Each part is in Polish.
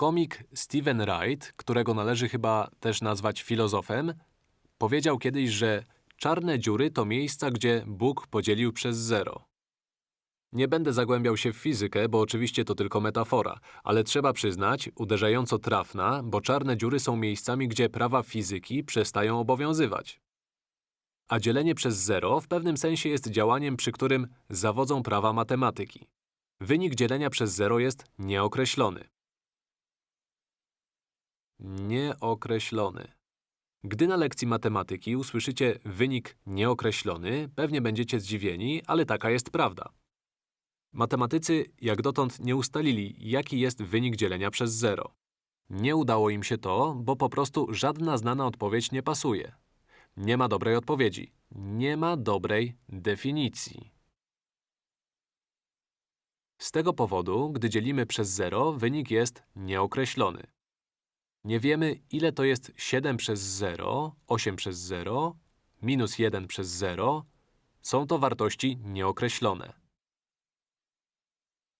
Komik Steven Wright, którego należy chyba też nazwać filozofem, powiedział kiedyś, że czarne dziury to miejsca, gdzie Bóg podzielił przez zero. Nie będę zagłębiał się w fizykę, bo oczywiście to tylko metafora, ale trzeba przyznać, uderzająco trafna, bo czarne dziury są miejscami, gdzie prawa fizyki przestają obowiązywać. A dzielenie przez zero w pewnym sensie jest działaniem, przy którym zawodzą prawa matematyki. Wynik dzielenia przez zero jest nieokreślony. Nieokreślony. Gdy na lekcji matematyki usłyszycie wynik nieokreślony, pewnie będziecie zdziwieni, ale taka jest prawda. Matematycy jak dotąd nie ustalili, jaki jest wynik dzielenia przez zero. Nie udało im się to, bo po prostu żadna znana odpowiedź nie pasuje. Nie ma dobrej odpowiedzi. Nie ma dobrej definicji. Z tego powodu, gdy dzielimy przez zero, wynik jest nieokreślony. Nie wiemy, ile to jest 7 przez 0, 8 przez 0, minus 1 przez 0. Są to wartości nieokreślone.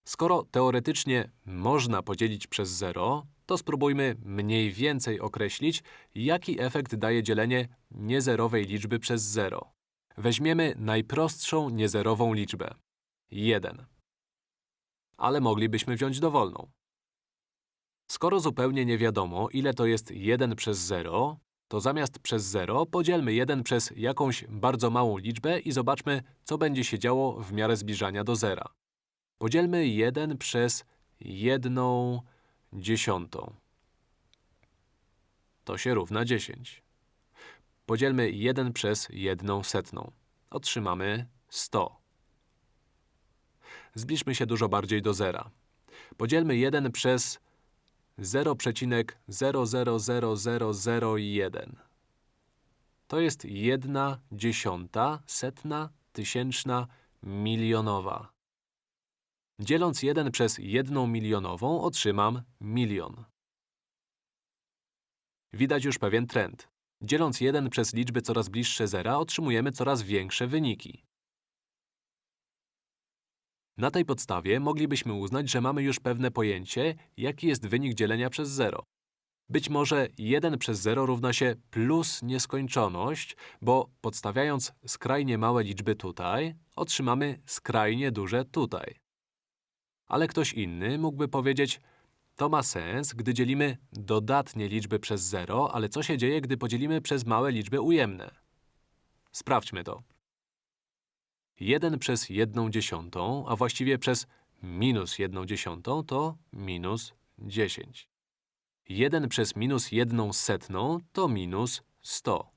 Skoro teoretycznie można podzielić przez 0, to spróbujmy mniej więcej określić, jaki efekt daje dzielenie niezerowej liczby przez 0. Weźmiemy najprostszą niezerową liczbę 1. Ale moglibyśmy wziąć dowolną. Skoro zupełnie nie wiadomo, ile to jest 1 przez 0, to zamiast przez 0 podzielmy 1 przez jakąś bardzo małą liczbę i zobaczmy, co będzie się działo w miarę zbliżania do zera. Podzielmy 1 przez 1 dziesiątą. To się równa 10. Podzielmy 1 przez 1 setną. Otrzymamy 100. Zbliżmy się dużo bardziej do zera. Podzielmy 1 przez 0,000001. To jest 1 dziesiąta, setna, tysięczna, milionowa. Dzieląc 1 przez 1 milionową otrzymam milion. Widać już pewien trend. Dzieląc 1 przez liczby coraz bliższe zera otrzymujemy coraz większe wyniki. Na tej podstawie moglibyśmy uznać, że mamy już pewne pojęcie, jaki jest wynik dzielenia przez 0. Być może 1 przez 0 równa się plus nieskończoność, bo podstawiając skrajnie małe liczby tutaj, otrzymamy skrajnie duże tutaj. Ale ktoś inny mógłby powiedzieć, to ma sens, gdy dzielimy dodatnie liczby przez 0, ale co się dzieje, gdy podzielimy przez małe liczby ujemne? Sprawdźmy to. 1 przez 1 dziesiątą, a właściwie przez minus 1 dziesiątą to minus 10. 1 przez minus 1 setną to minus 100.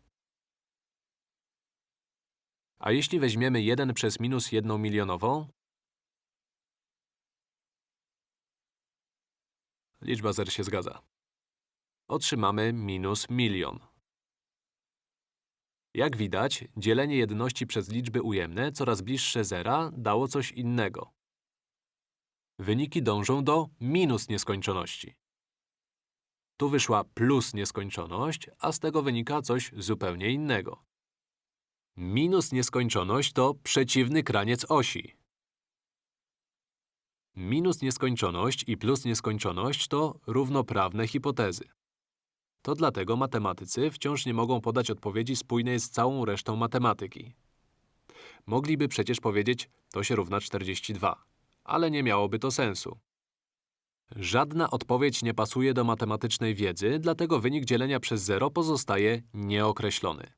A jeśli weźmiemy 1 przez minus 1 milionową? Liczba zer się zgadza. Otrzymamy minus milion. Jak widać, dzielenie jedności przez liczby ujemne coraz bliższe zera dało coś innego. Wyniki dążą do minus nieskończoności. Tu wyszła plus nieskończoność, a z tego wynika coś zupełnie innego. Minus nieskończoność to przeciwny kraniec osi. Minus nieskończoność i plus nieskończoność to równoprawne hipotezy. To dlatego matematycy wciąż nie mogą podać odpowiedzi spójnej z całą resztą matematyki. Mogliby przecież powiedzieć, to się równa 42, ale nie miałoby to sensu. Żadna odpowiedź nie pasuje do matematycznej wiedzy, dlatego wynik dzielenia przez zero pozostaje nieokreślony.